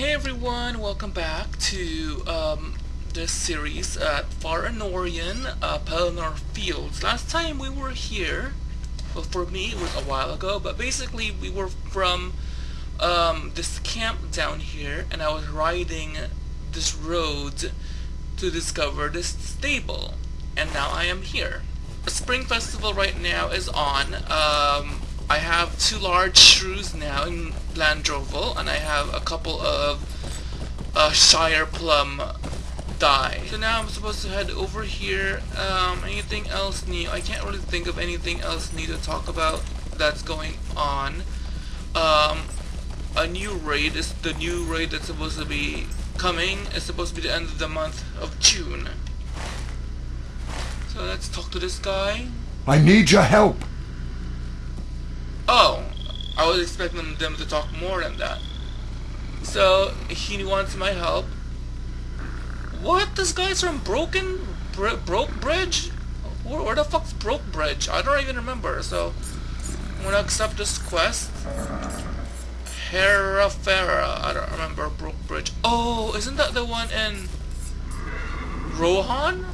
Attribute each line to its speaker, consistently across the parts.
Speaker 1: Hey everyone, welcome back to um, this series at Far Anórien, uh, Pelennor Fields. Last time we were here, well for me it was a while ago, but basically we were from um, this camp down here and I was riding this road to discover this stable. And now I am here. The Spring Festival right now is on. Um, I have two large shrews now in Blandroval, and I have a couple of uh, Shire Plum dye. So now I'm supposed to head over here. Um, anything else new? I can't really think of anything else new to talk about that's going on. Um, a new raid is the new raid that's supposed to be coming. It's supposed to be the end of the month of June. So let's talk to this guy.
Speaker 2: I need your help.
Speaker 1: Was expecting them to talk more than that. So, he wants my help. What? This guy's from Broken... Br Broke Bridge? Where, where the fuck's Broke Bridge? I don't even remember, so... I'm gonna accept this quest. Herafera. I don't remember Broke Bridge. Oh, isn't that the one in... Rohan?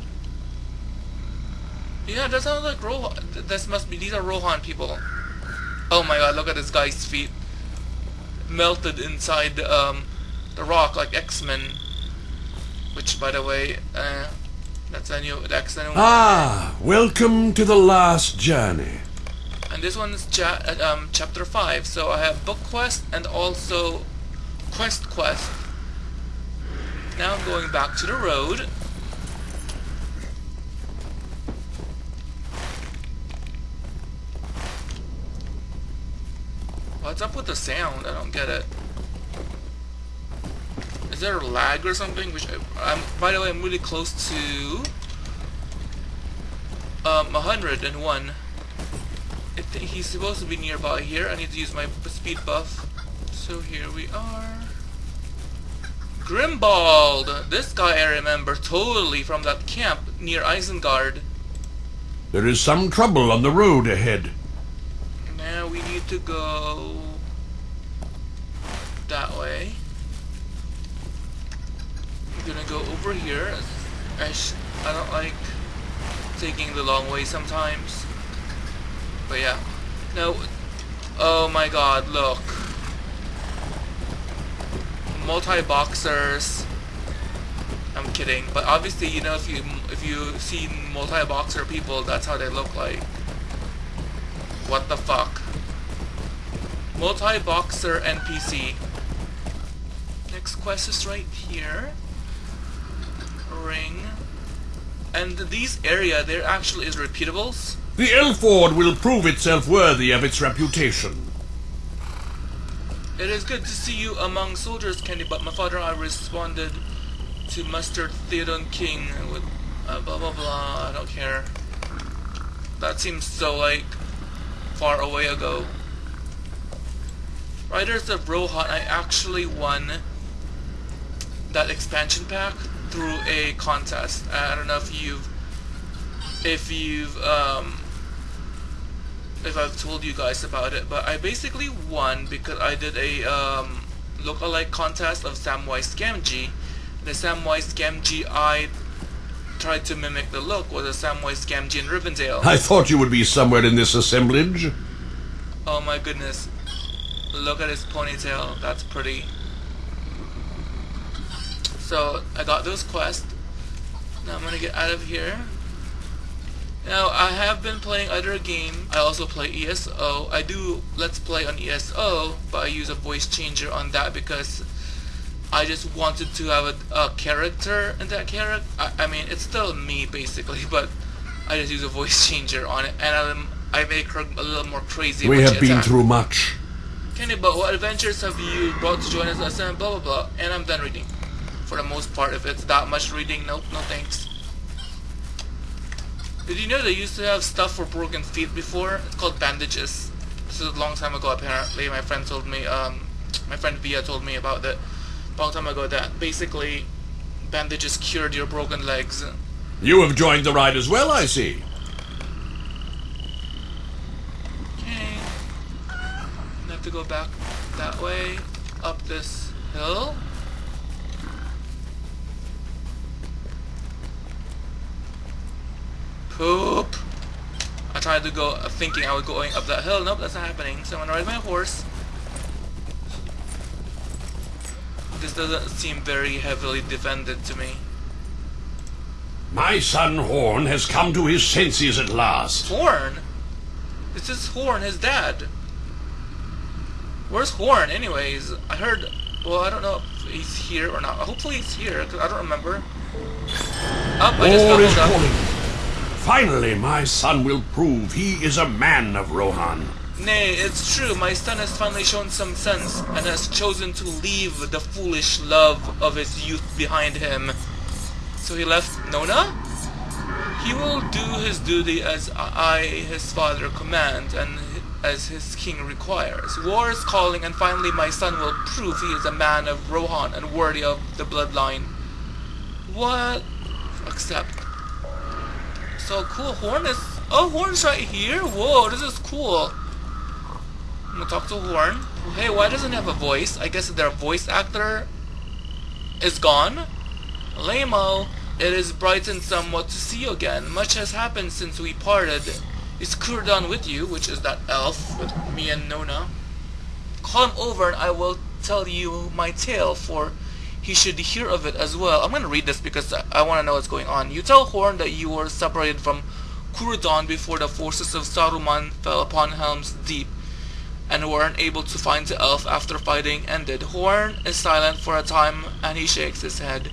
Speaker 1: Yeah, that sounds like Rohan. This must be... These are Rohan people. Oh my god, look at this guy's feet. Melted inside um, the rock like X-Men. Which, by the way, uh, that's a new X-Men.
Speaker 2: Ah, welcome to the last journey.
Speaker 1: And this one is cha um, chapter 5, so I have book quest and also quest quest. Now I'm going back to the road. What's up with the sound? I don't get it. Is there a lag or something? Which I'm, by the way, I'm really close to um 101. I think he's supposed to be nearby here. I need to use my speed buff. So here we are. Grimbald! This guy I remember totally from that camp near Isengard.
Speaker 2: There is some trouble on the road ahead.
Speaker 1: Now we need to go that way. I'm gonna go over here. I, I don't like taking the long way sometimes. But yeah. No. Oh my god, look. Multi-boxers. I'm kidding. But obviously, you know, if you if you see multi-boxer people, that's how they look like. What the fuck? Multi-boxer NPC. Next quest is right here. Ring. And these area, there actually is repeatables.
Speaker 2: The Elford will prove itself worthy of its reputation.
Speaker 1: It is good to see you among soldiers, Kenny, but my father and I responded to Mustard Théoden King with uh, blah blah blah, I don't care. That seems so like far away ago. Riders of Rohan, I actually won that expansion pack through a contest. I don't know if you've if you've um if I've told you guys about it, but I basically won because I did a um lookalike contest of Samwise Gamgee. The Samwise Gamgee I tried to mimic the look was a Samwise Gamgee in Rivendell.
Speaker 2: I thought you would be somewhere in this assemblage.
Speaker 1: Oh my goodness. Look at his ponytail. That's pretty. So, I got those quests. Now I'm gonna get out of here. Now, I have been playing other games. I also play ESO. I do Let's Play on ESO, but I use a voice changer on that because I just wanted to have a, a character in that character. I, I, mean, it's still me, basically, but I just use a voice changer on it, and I'm, I make her a little more crazy.
Speaker 2: We have been attack. through much.
Speaker 1: Kenny, but what adventures have you brought to join us? And blah blah blah. And I'm done reading. For the most part, if it's that much reading, nope, no thanks. Did you know they used to have stuff for broken feet before? It's called bandages. This is a long time ago, apparently. My friend told me, um, my friend Via told me about that long time ago that basically bandages cured your broken legs.
Speaker 2: You have joined the ride as well, I see.
Speaker 1: go back that way, up this hill. Poop! I tried to go uh, thinking I was going up that hill. Nope, that's not happening. So I'm gonna ride my horse. This doesn't seem very heavily defended to me.
Speaker 2: My son Horn has come to his senses at last.
Speaker 1: Horn? This is Horn, his dad. Where's Horn, anyways? I heard. Well, I don't know if he's here or not. Hopefully he's here, because I don't remember. Up, I just
Speaker 2: is calling. Finally, my son will prove he is a man of Rohan.
Speaker 1: Nay, it's true. My son has finally shown some sense and has chosen to leave the foolish love of his youth behind him. So he left Nona? He will do his duty as I, his father, command and as his king requires. War is calling and finally my son will prove he is a man of Rohan and worthy of the bloodline. What? Accept. So cool, Horn is... Oh, Horn's right here? Whoa, this is cool. I'm gonna talk to Horn. Hey, why doesn't it have a voice? I guess their voice actor is gone. Lamo, it is brightened somewhat to see you again. Much has happened since we parted. Is Corudan with you, which is that elf with me and Nona? Him over and I will tell you my tale, for he should hear of it as well. I'm gonna read this because I, I want to know what's going on. You tell Horn that you were separated from Corudan before the forces of Saruman fell upon Helm's Deep and were unable to find the elf after fighting ended. Horn is silent for a time and he shakes his head.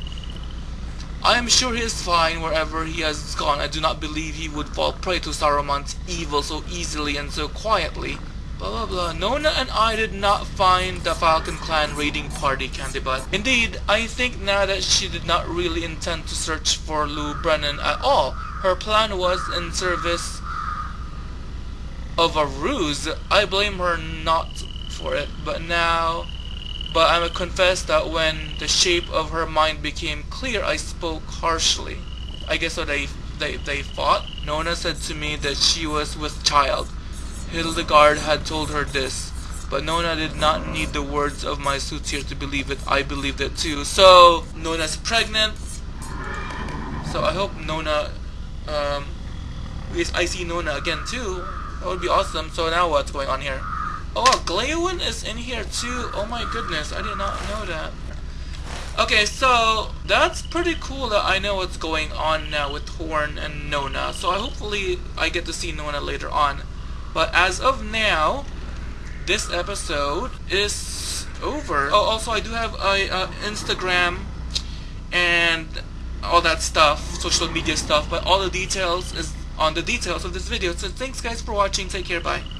Speaker 1: I am sure he is fine wherever he has gone. I do not believe he would fall prey to Saruman's evil so easily and so quietly. Blah blah blah. Nona and I did not find the Falcon Clan raiding party, Candy Butt. Indeed, I think now that she did not really intend to search for Lou Brennan at all. Her plan was in service of a ruse. I blame her not for it, but now but I confess that when the shape of her mind became clear, I spoke harshly. I guess so they, they, they fought. Nona said to me that she was with child. Hildegard had told her this, but Nona did not need the words of my soothsayer to believe it. I believed it too. So, Nona's pregnant. So I hope Nona, um, least I see Nona again too. That would be awesome. So now what's going on here? Oh, wow, is in here too. Oh my goodness, I did not know that. Okay, so that's pretty cool that I know what's going on now with Horn and Nona. So I hopefully I get to see Nona later on. But as of now, this episode is over. Oh, also I do have a uh, Instagram and all that stuff, social media stuff. But all the details is on the details of this video. So thanks guys for watching. Take care. Bye.